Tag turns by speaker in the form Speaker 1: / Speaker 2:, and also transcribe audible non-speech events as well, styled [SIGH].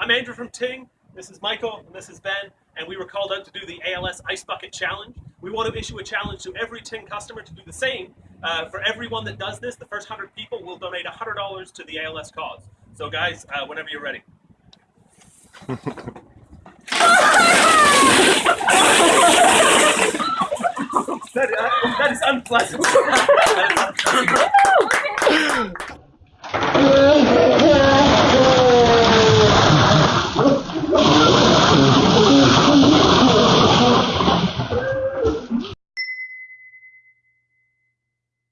Speaker 1: I'm Andrew from Ting. This is Michael, and this is Ben, and we were called out to do the ALS Ice Bucket Challenge. We want to issue a challenge to every Ting customer to do the same. Uh, for everyone that does this, the first 100 people will donate $100 to the ALS cause. So guys, uh, whenever you're ready. [LAUGHS] that, uh, that is unpleasant. [LAUGHS]